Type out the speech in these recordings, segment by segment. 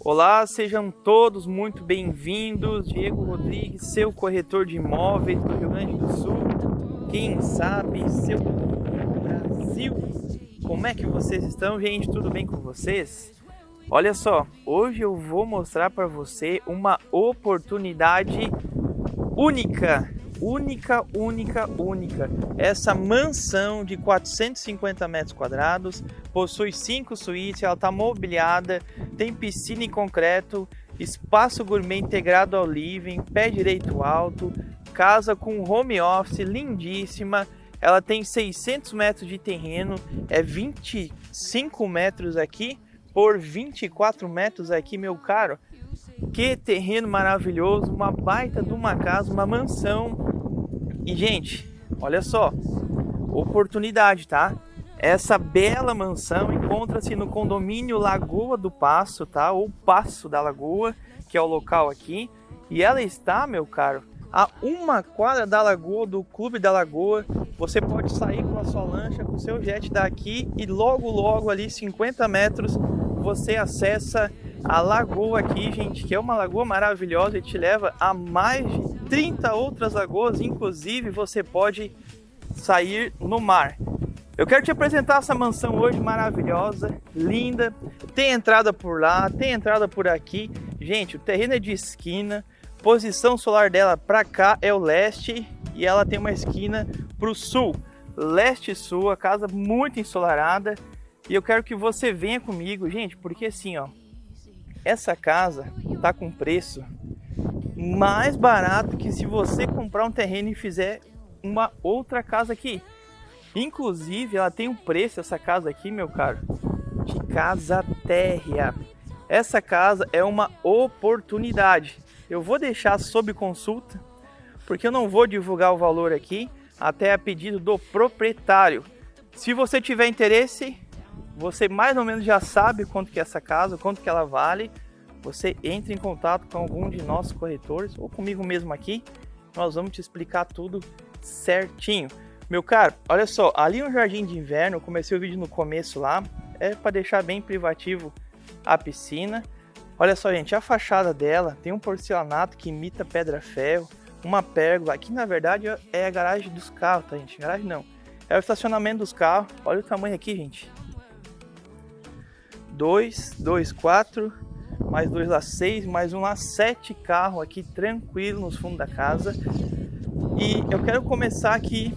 Olá, sejam todos muito bem-vindos. Diego Rodrigues, seu corretor de imóveis do Rio Grande do Sul. Quem sabe, seu Brasil. Como é que vocês estão, gente? Tudo bem com vocês? Olha só, hoje eu vou mostrar para você uma oportunidade única única, única, única. Essa mansão de 450 metros quadrados possui cinco suítes, ela está mobiliada, tem piscina em concreto, espaço gourmet integrado ao living, pé direito alto, casa com home office lindíssima. Ela tem 600 metros de terreno, é 25 metros aqui por 24 metros aqui, meu caro. Que terreno maravilhoso, uma baita de uma casa, uma mansão e, gente, olha só, oportunidade, tá? Essa bela mansão encontra-se no condomínio Lagoa do Passo, tá? Ou Passo da Lagoa, que é o local aqui. E ela está, meu caro, a uma quadra da lagoa, do Clube da Lagoa. Você pode sair com a sua lancha, com o seu jet daqui e logo, logo ali, 50 metros, você acessa a lagoa aqui, gente, que é uma lagoa maravilhosa e te leva a mais de 30 outras lagoas, inclusive você pode sair no mar. Eu quero te apresentar essa mansão hoje maravilhosa, linda. Tem entrada por lá, tem entrada por aqui. Gente, o terreno é de esquina. Posição solar dela para cá é o leste e ela tem uma esquina para o sul. Leste sul, a casa muito ensolarada. E eu quero que você venha comigo, gente, porque assim, ó, essa casa tá com preço mais barato que se você comprar um terreno e fizer uma outra casa aqui. Inclusive, ela tem um preço, essa casa aqui, meu caro, de casa térrea. Essa casa é uma oportunidade. Eu vou deixar sob consulta, porque eu não vou divulgar o valor aqui, até a pedido do proprietário. Se você tiver interesse, você mais ou menos já sabe quanto que é essa casa, quanto que ela vale você entre em contato com algum de nossos corretores ou comigo mesmo aqui, nós vamos te explicar tudo certinho. Meu caro, olha só, ali no jardim de inverno, comecei o vídeo no começo lá, é para deixar bem privativo a piscina. Olha só, gente, a fachada dela tem um porcelanato que imita pedra-ferro, uma pérgola. Aqui, na verdade, é a garagem dos carros, tá, gente? Garagem não. É o estacionamento dos carros. Olha o tamanho aqui, gente. 2, 2, 4, mais dois lá, seis, mais um lá, sete carros aqui tranquilo nos fundos da casa. E eu quero começar aqui,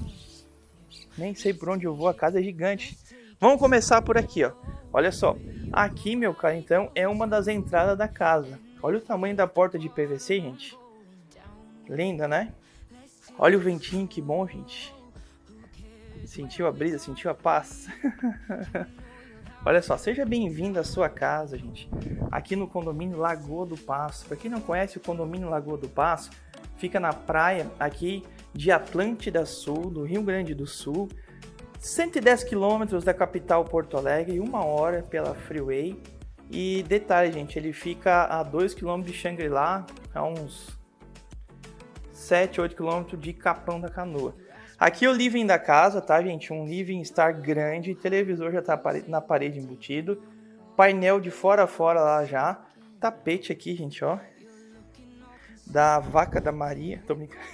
nem sei por onde eu vou, a casa é gigante. Vamos começar por aqui, ó. Olha só, aqui, meu cara, então, é uma das entradas da casa. Olha o tamanho da porta de PVC, gente. Linda, né? Olha o ventinho, que bom, gente. Sentiu a brisa, sentiu a paz. Olha só, seja bem-vindo à sua casa, gente. Aqui no condomínio Lagoa do Passo. Para quem não conhece o condomínio Lagoa do Passo, fica na praia aqui de Atlântida Sul, do Rio Grande do Sul. 110 quilômetros da capital Porto Alegre, uma hora pela Freeway. E detalhe, gente, ele fica a 2 km de Xangri-Lá, a uns 7, 8 km de Capão da Canoa. Aqui é o living da casa, tá, gente? Um living star grande, televisor já tá na parede embutido, painel de fora a fora lá já, tapete aqui, gente, ó, da vaca da Maria, tô brincando.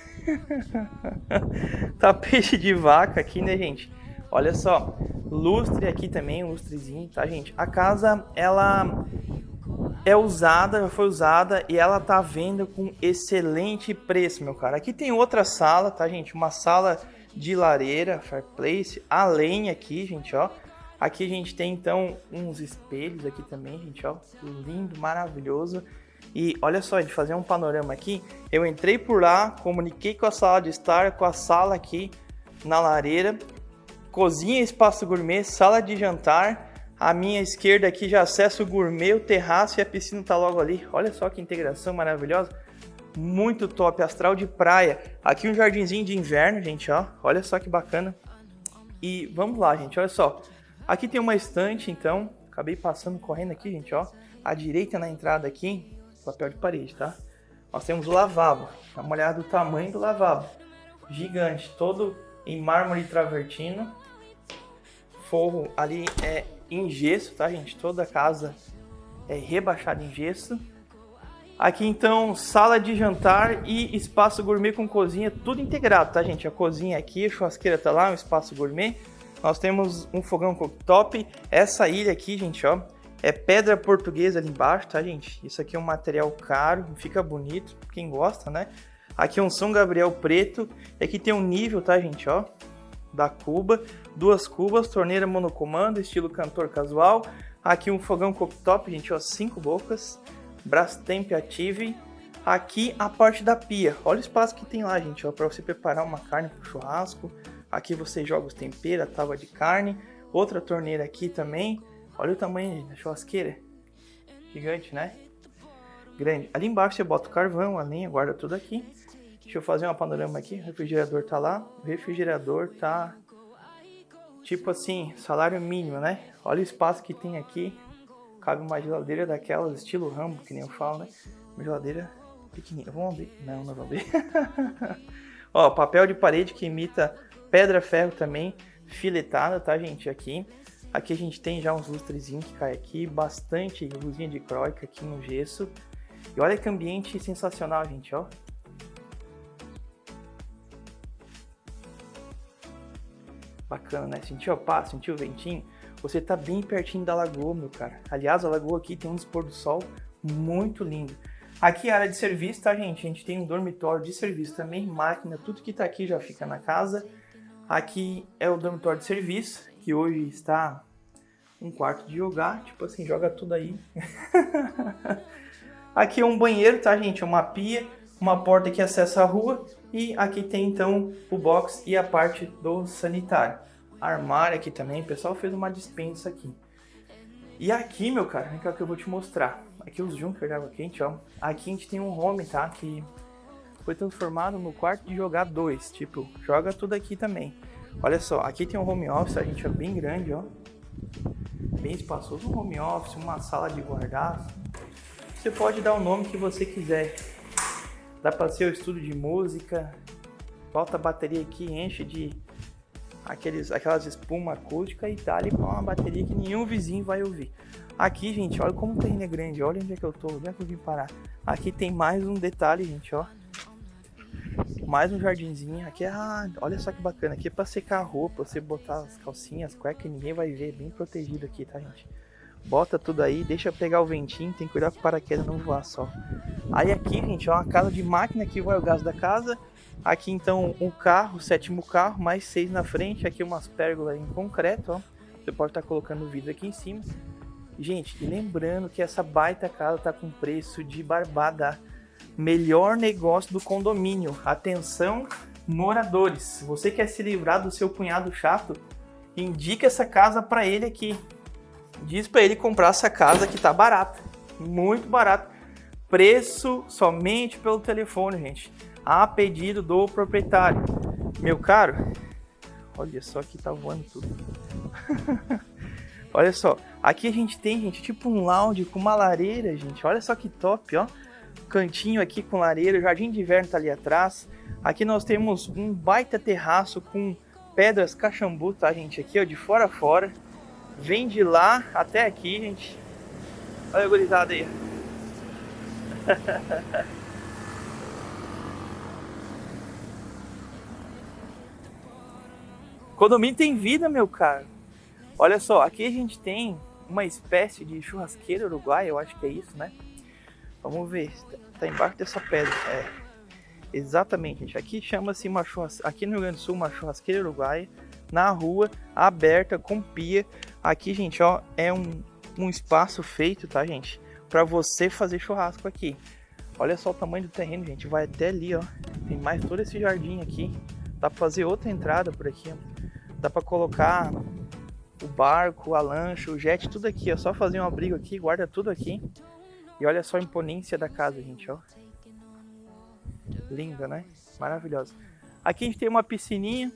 tapete de vaca aqui, né, gente? Olha só, lustre aqui também, um lustrezinho, tá, gente? A casa, ela é usada, já foi usada e ela tá vendo com excelente preço, meu cara. Aqui tem outra sala, tá, gente? Uma sala de lareira, fireplace, além aqui, gente, ó. Aqui a gente tem então uns espelhos aqui também, gente, ó. Lindo, maravilhoso. E olha só, de fazer um panorama aqui, eu entrei por lá, comuniquei com a sala de estar, com a sala aqui na lareira, cozinha, espaço gourmet, sala de jantar, à minha esquerda aqui já acesso o gourmet, o terraço e a piscina tá logo ali. Olha só que integração maravilhosa. Muito top, astral de praia. Aqui um jardinzinho de inverno, gente, ó. Olha só que bacana. E vamos lá, gente, olha só. Aqui tem uma estante, então. Acabei passando, correndo aqui, gente, ó. À direita na entrada aqui, papel de parede, tá? Nós temos o lavabo. Dá uma olhada do tamanho do lavabo. Gigante, todo em mármore travertino. Forro ali é em gesso, tá, gente? Toda a casa é rebaixado em gesso. Aqui então, sala de jantar e espaço gourmet com cozinha, tudo integrado, tá gente? A cozinha aqui, a churrasqueira tá lá, um espaço gourmet. Nós temos um fogão cooktop. Essa ilha aqui, gente, ó, é pedra portuguesa ali embaixo, tá gente? Isso aqui é um material caro, fica bonito, quem gosta, né? Aqui é um São Gabriel preto. E aqui tem um nível, tá gente, ó, da cuba. Duas cubas, torneira monocomando, estilo cantor casual. Aqui um fogão cooktop, gente, ó, cinco bocas. Brastemp Active. Aqui a parte da pia. Olha o espaço que tem lá, gente, ó, para você preparar uma carne para churrasco. Aqui você joga os temperos, a tábua de carne. Outra torneira aqui também. Olha o tamanho da churrasqueira. Gigante, né? Grande. Ali embaixo você bota o carvão, a lenha, guarda tudo aqui. Deixa eu fazer uma panorama aqui. O refrigerador tá lá. O refrigerador tá... Tipo assim, salário mínimo, né? Olha o espaço que tem aqui cabe uma geladeira daquelas estilo Rambo, que nem eu falo, né? Uma geladeira pequenininha. Vamos abrir? Não, não vamos abrir. Ó, papel de parede que imita pedra-ferro também, filetada, tá, gente? Aqui. Aqui a gente tem já uns lustrezinhos que cai aqui, bastante luzinha de croica aqui no gesso. E olha que ambiente sensacional, gente, ó. Bacana, né? Sentiu a paz, sentiu o ventinho? Você tá bem pertinho da lagoa, meu cara. Aliás, a lagoa aqui tem um dispor do sol muito lindo. Aqui é a área de serviço, tá, gente? A gente tem um dormitório de serviço também, máquina, tudo que tá aqui já fica na casa. Aqui é o dormitório de serviço, que hoje está um quarto de jogar, tipo assim, joga tudo aí. aqui é um banheiro, tá, gente? É uma pia, uma porta que acessa a rua e aqui tem então o box e a parte do sanitário armário aqui também. O pessoal fez uma dispensa aqui. E aqui, meu cara, vem cá que eu vou te mostrar. Aqui os Junker de água quente, ó. Aqui a gente tem um home, tá? Que foi transformado no quarto de jogar dois. Tipo, joga tudo aqui também. Olha só, aqui tem um home office, a gente é bem grande, ó. Bem espaçoso. Um home office, uma sala de guardar. Você pode dar o nome que você quiser. Dá para ser o estudo de música. Bota a bateria aqui, enche de aqueles, aquelas espuma acústica e dá ali uma bateria que nenhum vizinho vai ouvir. Aqui, gente, olha como o terreno é grande, olha onde é que eu tô, onde é que eu vim parar. Aqui tem mais um detalhe, gente, ó. Mais um jardinzinho, aqui é, ah, olha só que bacana, aqui é pra secar a roupa, você botar as calcinhas, cueca, ninguém vai ver, bem protegido aqui, tá, gente? Bota tudo aí, deixa pegar o ventinho, tem que cuidar com o paraquedas não voar só. Aí aqui, gente, ó, uma casa de máquina, aqui vai o gás da casa, Aqui então um carro, sétimo carro, mais seis na frente. Aqui umas pérgolas em concreto, ó. Você pode estar tá colocando vidro aqui em cima. Gente, lembrando que essa baita casa tá com preço de barbada. Melhor negócio do condomínio. Atenção, moradores. Você quer se livrar do seu cunhado chato, indica essa casa para ele aqui. Diz para ele comprar essa casa que tá barata. Muito barata. Preço somente pelo telefone, gente a pedido do proprietário. Meu caro, olha só que tá voando tudo. olha só, aqui a gente tem, gente, tipo um lounge com uma lareira, gente. Olha só que top, ó. Cantinho aqui com lareira, jardim de inverno tá ali atrás. Aqui nós temos um baita terraço com pedras cachambu, tá, gente? Aqui, ó, de fora a fora. Vem de lá até aqui, gente. Olha a gurizada aí. Condomínio tem vida, meu caro. Olha só, aqui a gente tem uma espécie de churrasqueira uruguaia, eu acho que é isso, né? Vamos ver, tá embaixo dessa pedra. É, exatamente, gente. Aqui chama-se uma churrasqueira, aqui no Rio Grande do Sul, uma churrasqueira uruguaia, na rua, aberta, com pia. Aqui, gente, ó, é um, um espaço feito, tá, gente? Para você fazer churrasco aqui. Olha só o tamanho do terreno, gente. Vai até ali, ó. Tem mais todo esse jardim aqui. Dá pra fazer outra entrada por aqui, ó. Dá para colocar o barco, a lancha, o jet, tudo aqui, ó. Só fazer um abrigo aqui, guarda tudo aqui. E olha só a imponência da casa, gente, ó. Linda, né? Maravilhosa. Aqui a gente tem uma piscininha.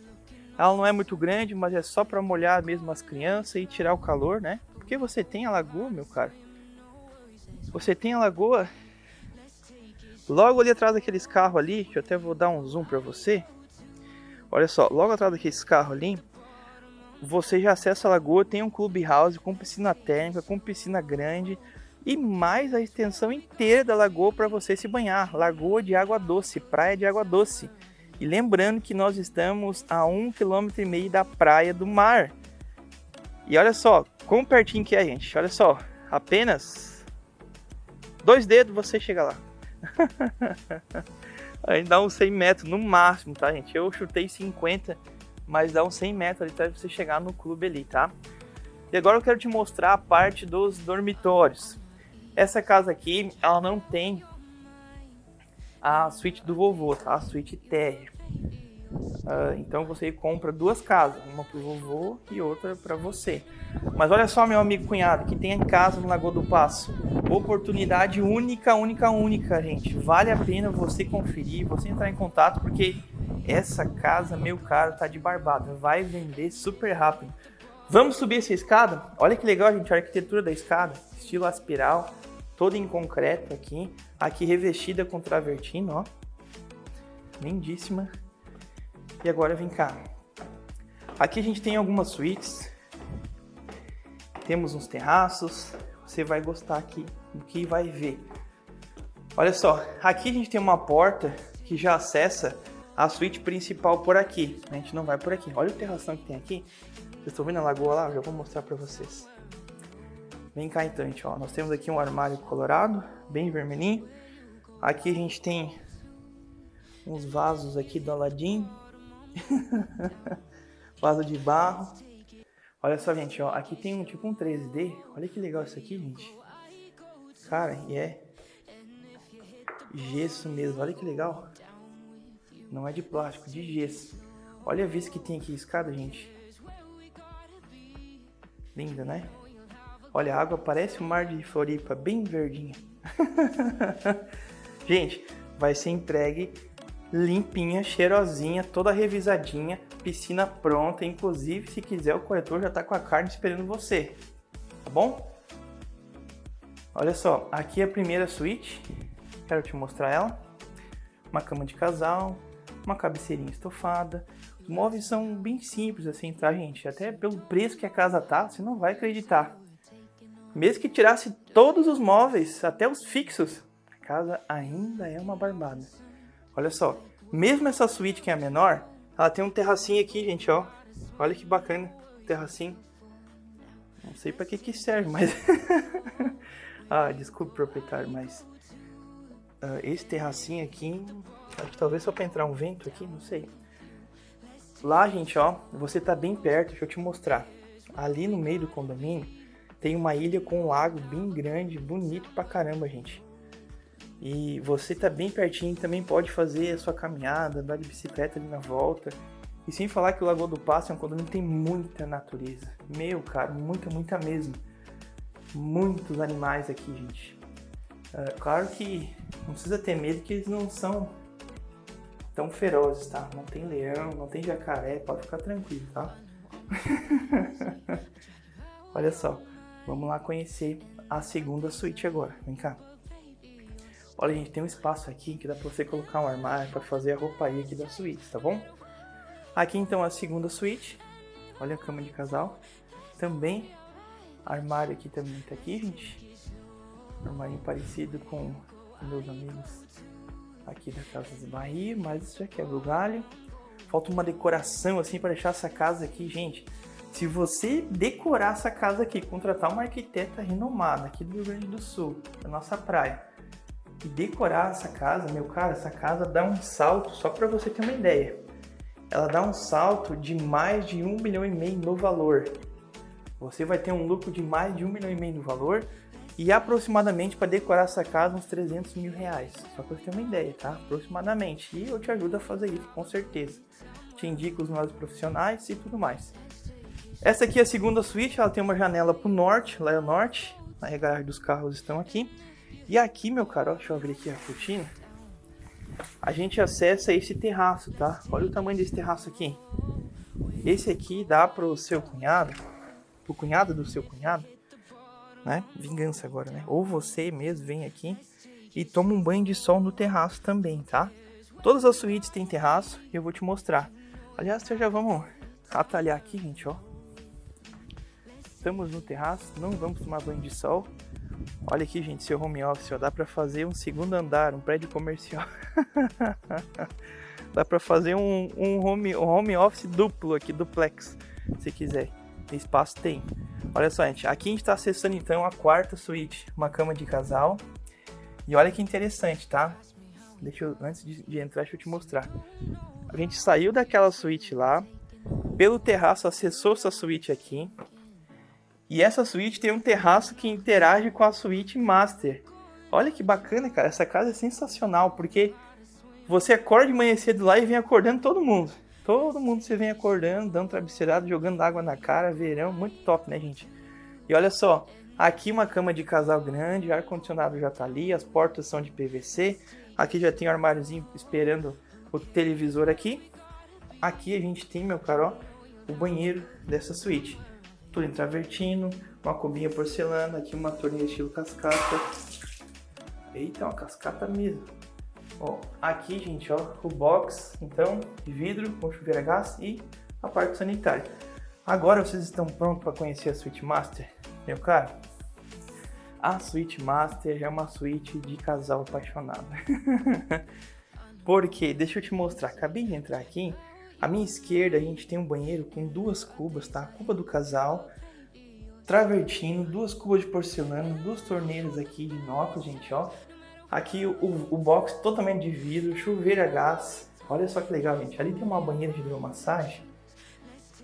Ela não é muito grande, mas é só para molhar mesmo as crianças e tirar o calor, né? Porque você tem a lagoa, meu cara. Você tem a lagoa. Logo ali atrás daqueles carros ali, eu até vou dar um zoom para você. Olha só, logo atrás daqueles carros ali, você já acessa a lagoa, tem um clubhouse com piscina térmica, com piscina grande e mais a extensão inteira da lagoa para você se banhar. Lagoa de água doce, praia de água doce. E lembrando que nós estamos a um quilômetro e meio da praia do mar. E olha só, quão pertinho que é, gente. Olha só, apenas dois dedos você chega lá. Aí dá uns 100 metros no máximo, tá, gente? Eu chutei 50, mas dá uns 100 metros ali para você chegar no clube ali, tá? E agora eu quero te mostrar a parte dos dormitórios. Essa casa aqui, ela não tem a suíte do vovô, tá? A suíte térrea. Uh, então você compra duas casas, uma para o vovô e outra para você. Mas olha só, meu amigo cunhado, que tem em casa no Lagoa do Passo. Oportunidade única, única, única, gente. Vale a pena você conferir, você entrar em contato, porque essa casa, meu caro, tá de barbada. Vai vender super rápido. Vamos subir essa escada? Olha que legal, gente, a arquitetura da escada. Estilo aspiral, toda em concreto aqui. Aqui revestida com travertino, ó. Lindíssima. E agora vem cá. Aqui a gente tem algumas suítes. Temos uns terraços. Você vai gostar aqui do que vai ver. Olha só, aqui a gente tem uma porta que já acessa a suíte principal por aqui. A gente não vai por aqui. Olha o terração que tem aqui. Vocês estão vendo a lagoa lá? Eu já vou mostrar para vocês. Vem cá então, gente. Ó. Nós temos aqui um armário colorado, bem vermelhinho. Aqui a gente tem uns vasos aqui do Aladim. Vaso de barro. Olha só, gente, ó. Aqui tem um tipo um 3D. Olha que legal isso aqui, gente. Cara, e é gesso mesmo. Olha que legal. Não é de plástico, de gesso. Olha a vista que tem aqui escada, gente. Linda, né? Olha, a água parece o mar de Floripa, bem verdinha. gente, vai ser entregue limpinha, cheirosinha, toda revisadinha, piscina pronta, inclusive se quiser o corretor já está com a carne esperando você, tá bom? Olha só, aqui é a primeira suíte, quero te mostrar ela, uma cama de casal, uma cabeceirinha estofada, os móveis são bem simples assim, tá gente? Até pelo preço que a casa tá, você não vai acreditar. Mesmo que tirasse todos os móveis, até os fixos, a casa ainda é uma barbada. Olha só, mesmo essa suíte que é a menor, ela tem um terracinho aqui, gente, ó. Olha que bacana, terracinho. Não sei para que que serve, mas... ah, desculpe, proprietário, mas... Uh, esse terracinho aqui, acho que talvez só para entrar um vento aqui, não sei. Lá, gente, ó, você tá bem perto, deixa eu te mostrar. Ali no meio do condomínio, tem uma ilha com um lago bem grande, bonito pra caramba, gente. E você tá bem pertinho, também pode fazer a sua caminhada, andar de bicicleta ali na volta. E sem falar que o Lagoa do Passo é um condomínio que tem muita natureza. Meu, cara, muita, muita mesmo. Muitos animais aqui, gente. É, claro que não precisa ter medo que eles não são tão ferozes, tá? Não tem leão, não tem jacaré, pode ficar tranquilo, tá? Olha só, vamos lá conhecer a segunda suíte agora. Vem cá. Olha, gente, tem um espaço aqui que dá pra você colocar um armário para fazer a rouparia aqui da suíte, tá bom? Aqui então a segunda suíte. Olha a cama de casal. Também, armário aqui também tá aqui, gente. Armário parecido com meus amigos aqui da Casa de Bahia, mas isso já quebra o galho. Falta uma decoração assim para deixar essa casa aqui, gente. Se você decorar essa casa aqui, contratar uma arquiteta renomada aqui do Rio Grande do Sul, da nossa praia, e decorar essa casa, meu cara, essa casa dá um salto, só para você ter uma ideia. Ela dá um salto de mais de um milhão e meio no valor. Você vai ter um lucro de mais de um milhão e meio no valor e aproximadamente para decorar essa casa uns 300 mil reais. Só para você ter uma ideia, tá? Aproximadamente. E eu te ajudo a fazer isso, com certeza. Te indico os nossos profissionais e tudo mais. Essa aqui é a segunda suíte, ela tem uma janela para o norte, lá é o norte. A regaragem dos carros estão aqui. E aqui, meu caro, deixa eu abrir aqui a cortina. A gente acessa esse terraço, tá? Olha o tamanho desse terraço aqui. Esse aqui dá pro seu cunhado, pro cunhado do seu cunhado, né? Vingança agora, né? Ou você mesmo vem aqui e toma um banho de sol no terraço também, tá? Todas as suítes têm terraço e eu vou te mostrar. Aliás, já vamos atalhar aqui, gente, ó. Estamos no terraço, não vamos tomar banho de sol. Olha aqui, gente, seu home office, ó, dá para fazer um segundo andar, um prédio comercial. dá para fazer um, um, home, um home office duplo aqui, duplex, se quiser. Espaço tem. Olha só, gente, aqui a gente está acessando então a quarta suíte, uma cama de casal. E olha que interessante, tá? Deixa eu, antes de, de entrar, deixa eu te mostrar. A gente saiu daquela suíte lá, pelo terraço acessou essa suíte aqui. E essa suíte tem um terraço que interage com a suíte master. Olha que bacana, cara. Essa casa é sensacional, porque você acorda de manhã cedo lá e vem acordando todo mundo. Todo mundo você vem acordando, dando travesseirado, jogando água na cara, verão, muito top, né, gente? E olha só, aqui uma cama de casal grande, ar-condicionado já tá ali, as portas são de PVC. Aqui já tem um armáriozinho esperando o televisor aqui. Aqui a gente tem, meu caro, o banheiro dessa suíte tudo travertino, uma cubinha porcelana, aqui uma torneira estilo cascata. Eita, uma cascata mesmo. Ó, aqui, gente, ó, o box, então, de vidro com chuveiro a gás e a parte sanitária. Agora vocês estão prontos para conhecer a Suite Master? Meu caro, a Suite Master é uma suíte de casal apaixonado. Porque, deixa eu te mostrar, acabei de entrar aqui, à minha esquerda a gente tem um banheiro com duas cubas, tá? Cuba do casal, travertino, duas cubas de porcelana, duas torneiras aqui de inox, gente, ó. Aqui o, o box totalmente de vidro, chuveiro a gás. Olha só que legal, gente. Ali tem uma banheira de hidromassagem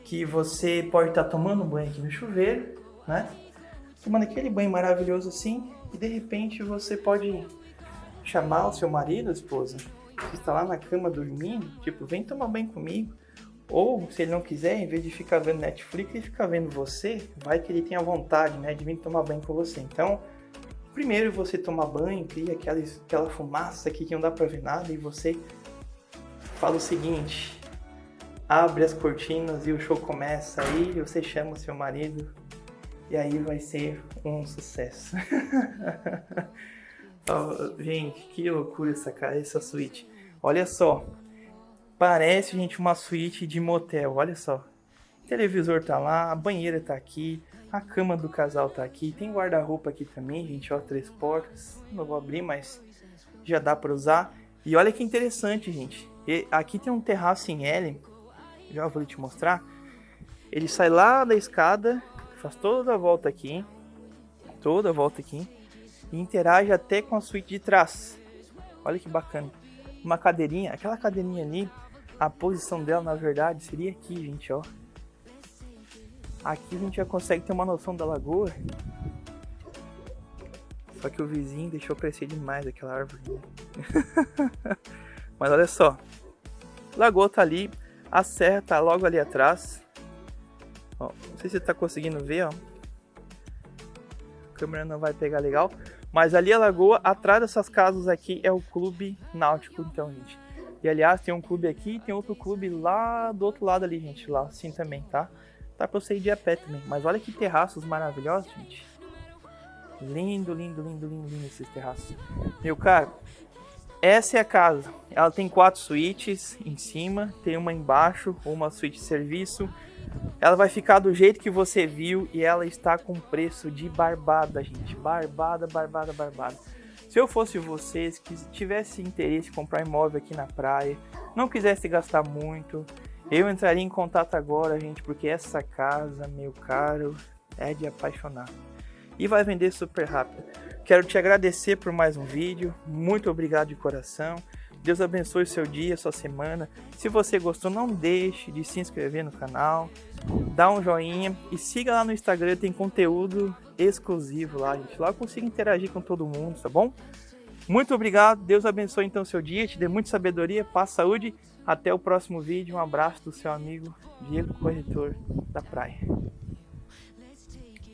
que você pode estar tá tomando banho aqui no chuveiro, né? Tomando aquele banho maravilhoso assim e de repente você pode chamar o seu marido, esposa, está lá na cama dormindo, tipo, vem tomar banho comigo. Ou, se ele não quiser, em vez de ficar vendo Netflix, ele fica vendo você, vai que ele tenha vontade, né, de vir tomar banho com você. Então, primeiro você toma banho, cria aquela, aquela fumaça aqui que não dá pra ver nada, e você fala o seguinte, abre as cortinas e o show começa aí, você chama o seu marido, e aí vai ser um sucesso. gente, que loucura essa, essa suíte. Olha só, parece, gente, uma suíte de motel, olha só. O televisor tá lá, a banheira tá aqui, a cama do casal tá aqui, tem guarda-roupa aqui também, gente, ó, três portas. Não vou abrir, mas já dá para usar. E olha que interessante, gente. E aqui tem um terraço em L, já vou te mostrar. Ele sai lá da escada, faz toda a volta aqui, toda a volta aqui, e interage até com a suíte de trás. Olha que bacana uma cadeirinha, aquela cadeirinha ali, a posição dela na verdade seria aqui, gente, ó. Aqui a gente já consegue ter uma noção da lagoa. Só que o vizinho deixou crescer demais aquela árvore. Mas olha só. Lagoa tá ali, a serra tá logo ali atrás. Ó, não sei se você tá conseguindo ver, ó. Câmera não vai pegar legal. Mas ali a lagoa, atrás dessas casas aqui, é o clube náutico, então, gente. E aliás, tem um clube aqui tem outro clube lá do outro lado ali, gente, lá assim também, tá? Dá pra você ir de a pé também. Mas olha que terraços maravilhosos, gente. Lindo, lindo, lindo, lindo, lindo esses terraços. Meu caro, essa é a casa. Ela tem quatro suítes em cima, tem uma embaixo, uma suíte de serviço, ela vai ficar do jeito que você viu e ela está com preço de barbada, gente. Barbada, barbada, barbada. Se eu fosse vocês que tivesse interesse em comprar imóvel aqui na praia, não quisesse gastar muito, eu entraria em contato agora, gente, porque essa casa, meu caro, é de apaixonar. E vai vender super rápido. Quero te agradecer por mais um vídeo. Muito obrigado de coração. Deus abençoe o seu dia, sua semana. Se você gostou, não deixe de se inscrever no canal, dá um joinha e siga lá no Instagram, tem conteúdo exclusivo lá, gente. Lá eu consigo interagir com todo mundo, tá bom? Muito obrigado, Deus abençoe então seu dia, te dê muita sabedoria, paz, saúde. Até o próximo vídeo, um abraço do seu amigo Diego Corretor da Praia.